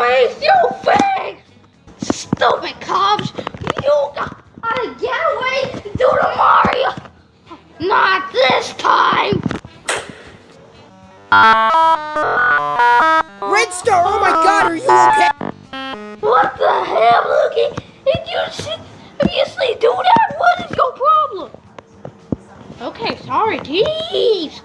on you stupid! Stupid cops! You gotta get away to the Mario! Not this time! Red Star, oh my god, are you okay? What the hell, Lukey? Did you seriously do that? What is your problem? Okay, sorry, jeez.